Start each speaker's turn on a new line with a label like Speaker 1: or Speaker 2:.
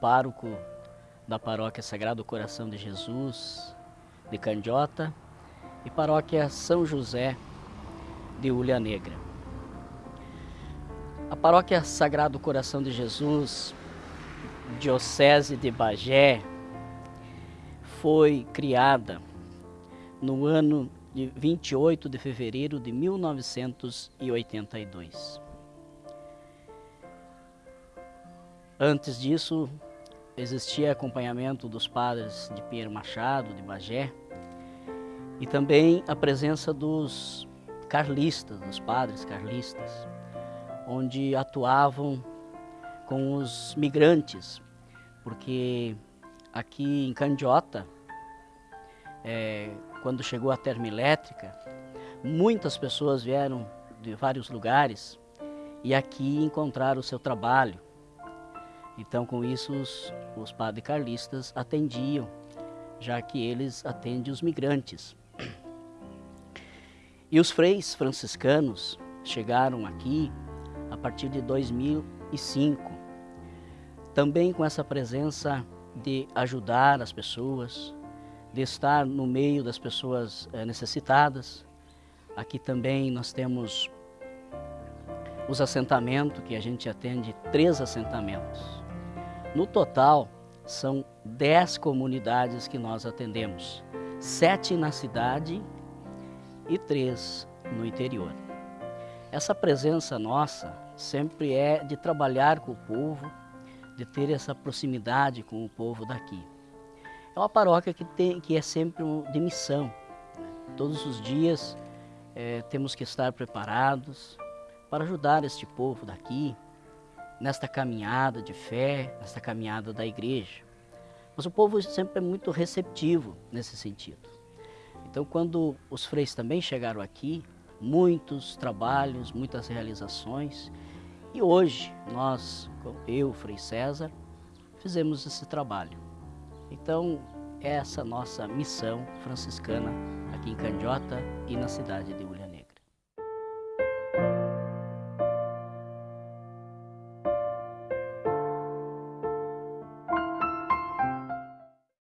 Speaker 1: pároco da paróquia Sagrado Coração de Jesus de Candiota e paróquia São José de Ulha Negra. A paróquia Sagrado Coração de Jesus, Diocese de Bagé, foi criada no ano de 28 de fevereiro de 1982. Antes disso, existia acompanhamento dos padres de Pinheiro Machado, de Bagé, e também a presença dos carlistas, dos padres carlistas, onde atuavam com os migrantes, porque aqui em Candiota, é, quando chegou a termoelétrica, muitas pessoas vieram de vários lugares e aqui encontraram o seu trabalho. Então, com isso, os, os padres carlistas atendiam, já que eles atendem os migrantes. E os freis franciscanos chegaram aqui a partir de 2005, também com essa presença de ajudar as pessoas, de estar no meio das pessoas é, necessitadas. Aqui também nós temos os assentamentos, que a gente atende três assentamentos. No total, são dez comunidades que nós atendemos, sete na cidade e três no interior. Essa presença nossa sempre é de trabalhar com o povo, de ter essa proximidade com o povo daqui. É uma paróquia que, tem, que é sempre de missão. Todos os dias é, temos que estar preparados para ajudar este povo daqui, nesta caminhada de fé, nesta caminhada da igreja. Mas o povo sempre é muito receptivo nesse sentido. Então, quando os freis também chegaram aqui, muitos trabalhos, muitas realizações, e hoje nós, eu, Frei César, fizemos esse trabalho. Então, essa nossa missão franciscana aqui em Candiota e na cidade de Ulha.